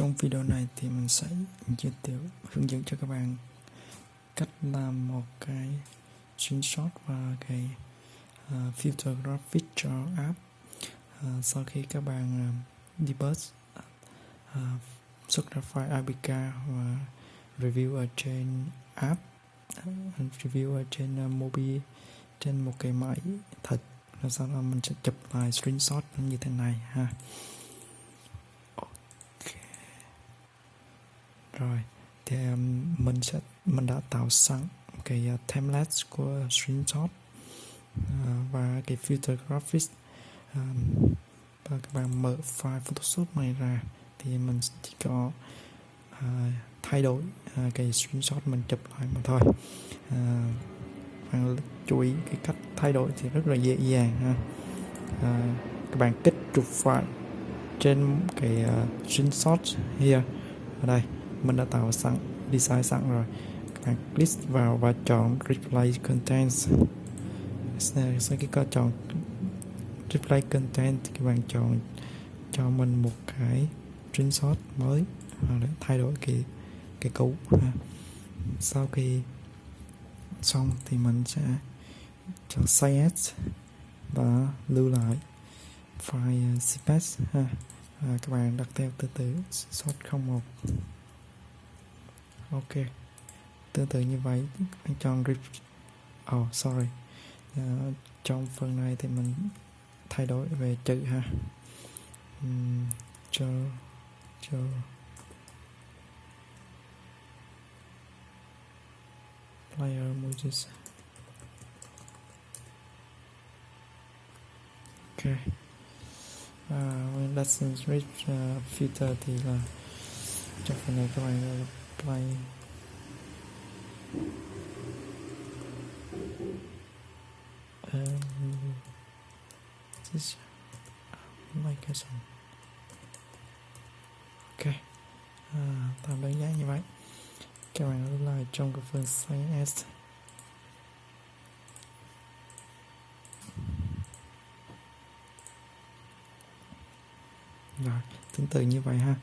Trong video này thì mình sẽ giới thiệu hướng dẫn cho các bạn cách làm một cái screenshot và cái uh, filter graphic cho app. Uh, sau khi các bạn uh, debug uh, xuất ra file APK và review ở trên app uh, review ở trên à, uh, mobile trên một cái máy thật rồi sau đó mình sẽ chụp lại screenshot như thế này ha. Rồi thì um, mình sẽ mình đã tạo sẵn cái uh, template của screenshot uh, và cái filter graphics. Um, và các bạn mở file Photoshop này ra thì mình chỉ có uh, thay đổi uh, cái screenshot mình chụp lại mà thôi. Uh, bạn chú ý cái cách thay đổi thì rất là dễ dàng ha. Uh, các bạn kích trục file trên cái uh, screenshot here ở đây mình đã tạo sẵn design sẵn rồi. Các bạn click vào và chọn replay contents. Sau khi có chọn replay content thì các bạn chọn cho mình một cái screenshot mới để thay đổi cái cái cũ ha. sau khi xong thì mình sẽ chọn save và lưu lại file cps ha. À, các bạn đặt theo từ từ shot 01 ok. Tương tự như vậy anh chọn grip oh sorry. Uh, trong phần này thì mình thay đổi về chữ ha. Um, cho cho. Player emojis. Ok. Uh, lessons rich uh, ờ, filter thì là trong phần này các bạn quay um, this um, like a song? Ok. À, tạm đơn giản như vậy. Các bạn lưu lại trong cái phần size S. Rồi tương tự như vậy ha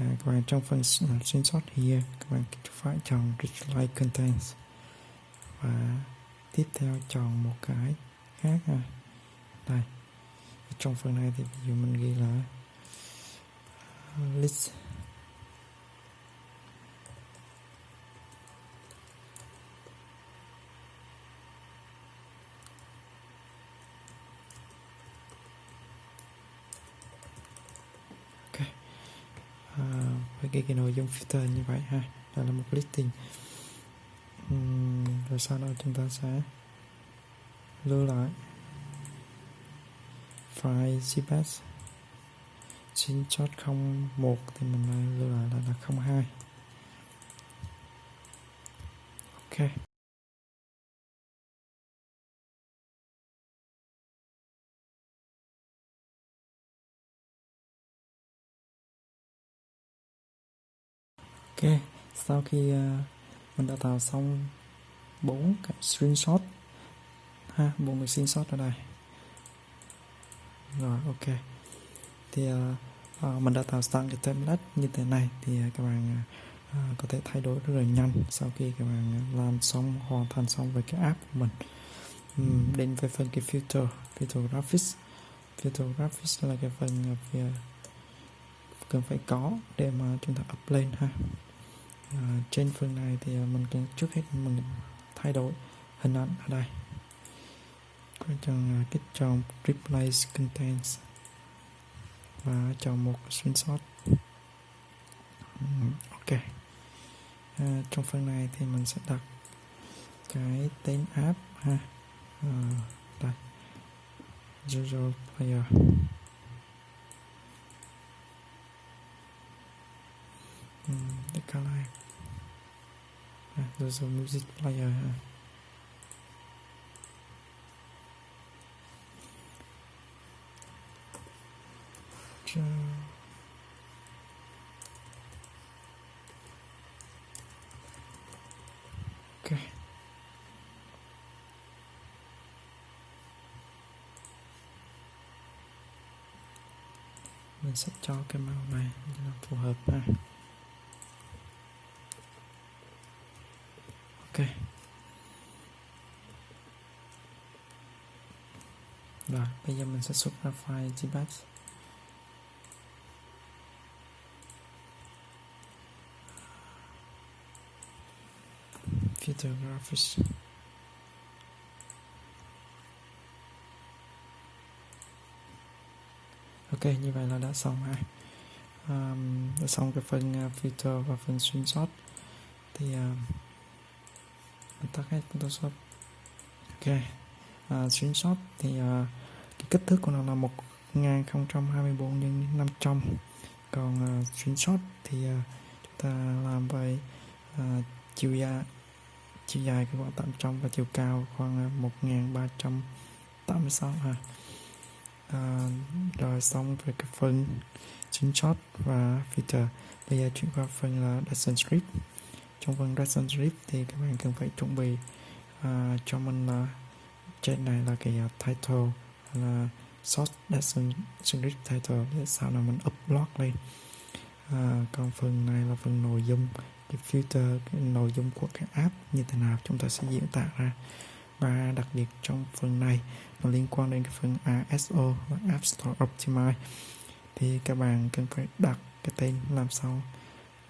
à, các bạn trong phần screenshot uh, here uh, các bạn phải chọn Rich Contents và tiếp theo chọn một cái khác ha. Đây. Trong phần này thì ví dụ mình ghi là uh, list. Cái, cái nội dung filter như vậy ha. Đó là một listing. Uhm, rồi sau đó chúng ta sẽ lưu lại file cps chót 01 thì mình lưu lại là, là 02 ok. Ok sau khi uh, mình đã tạo xong bốn cái screenshot. Ha bốn cái screenshot ở đây. Rồi ok. Thì uh, uh, mình đã tạo sẵn cái template như thế này thì uh, các bạn uh, có thể thay đổi rất là nhanh sau khi các bạn làm xong hoàn thành xong với cái app của mình. Um, đến với phần cái filter filter graphics filter graphics là cái phần uh, cần phải có để mà chúng ta up lên ha à, trên phần này thì ờ, mình cần trước hết mình thay đổi hình ảnh ở đây. Quan chọn kích ờ, chọn replace contents và chọn một screenshot. Ừ, ok. À, trong phần này thì mình sẽ đặt cái tên app ha. À, đây. Zero Player. Uhm color ah, there's a music player uh, okay mình sẽ cho cái màu này cho nó phù hợp ha. Ok. Rồi bây giờ mình sẽ xuất ra file gbatch filter graphics ok như vậy là đã xong ha. Um, đã xong cái phần à, uh, filter và phần screenshot. Thì uh, tắt hết photoshop ok. À, screenshot thì à, cái kích thước của nó là 1024 nhân 500 còn à, screenshot thì à, chúng ta làm về à, chiều dài chiều dài khoảng 800 và chiều cao khoảng à, 1386 ha. À, rồi xong về cái phần screenshot và filter bây giờ chuyển qua phần là lesson script trong phần lesson thì các bạn cần phải chuẩn bị uh, cho mình là trên này là cái uh, title là short lesson title để sau này mình upload lên. Uh, còn phần này là phần nội dung cái filter cái nội dung của cái app như thế nào chúng ta sẽ diễn tả ra. Và đặc biệt trong phần này nó liên quan đến cái phần ASO và App Store Optimize thì các bạn cần phải đặt cái tên làm sao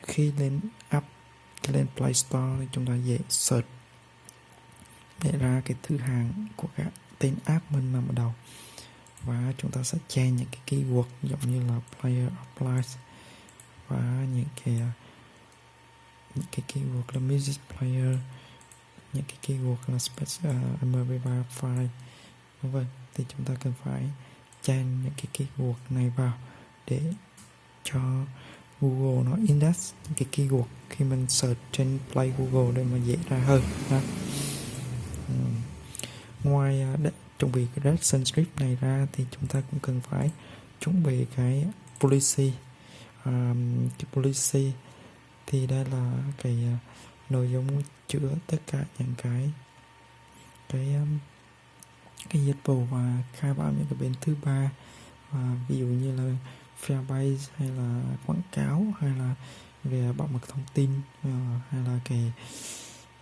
khi lên app lên Play Store thì chúng ta dễ search để ra cái thứ hạng của các tên app mình nằm ở đầu. Và chúng ta sẽ che những cái keyword giống như là player applies và những cái à, những cái keyword là music player những cái keyword là special uh, à, mp3 file vân vân. Thì chúng ta cần phải chan những cái keyword này vào để cho Google nó index những cái keyword khi mình search trên Play Google để mà dễ ra hơn ha. Ngoài à, để chuẩn bị cái direction script này ra thì chúng ta cũng cần phải chuẩn bị cái policy. Um, cái policy thì đây là cái uh, nội dung chứa tất cả những cái cái um, cái dịch vụ và khai báo những cái bên thứ ba. Và ví dụ như là Firebase hay là quảng cáo hay là về bảo mật thông tin uh, hay là cái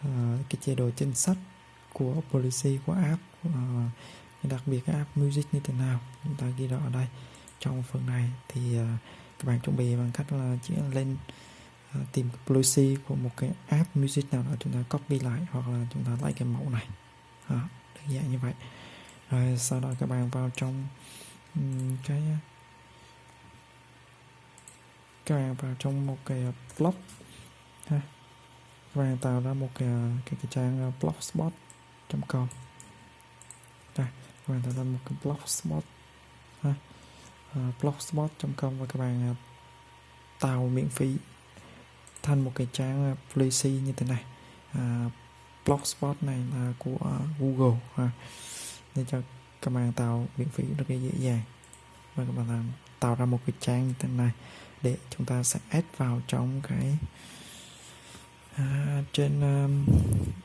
uh, cái chế độ chính sách của policy của app uh, đặc biệt cái app music như thế nào chúng ta ghi rõ ở đây. Trong phần này thì uh, các bạn chuẩn bị bằng cách là chỉ lên uh, tìm cái policy của một cái app music nào đó chúng ta copy lại hoặc là chúng ta lấy cái mẫu này. Đó, đơn giản như vậy. Rồi sau đó các bạn vào trong um, cái các bạn vào trong một cái ờ, blog ha. Các bạn tạo ra một cái ờ, cái, cái trang ờ, blogspot.com đây các bạn tạo ra một cái blogspot ha. Uh, blogspot.com và các bạn uh, tạo miễn phí thành một cái trang uh, policy như thế này. Uh, blogspot này là của uh, Google ha. Nên cho các bạn tạo miễn phí rất là dễ dàng và các bạn làm tạo ra một cái trang như thế này để chúng ta sẽ add vào trong cái à, trên um,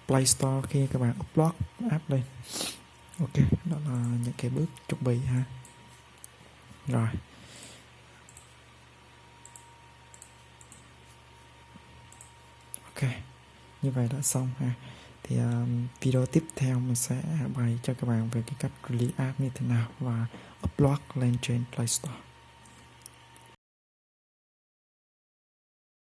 Play Store khi các bạn upload app lên ok đó là những cái bước chuẩn bị ha. Rồi. Ok như vậy đã xong ha thì um, video tiếp theo mình sẽ bày cho các bạn về cái cách release app như thế nào và upload lên trên Play Store.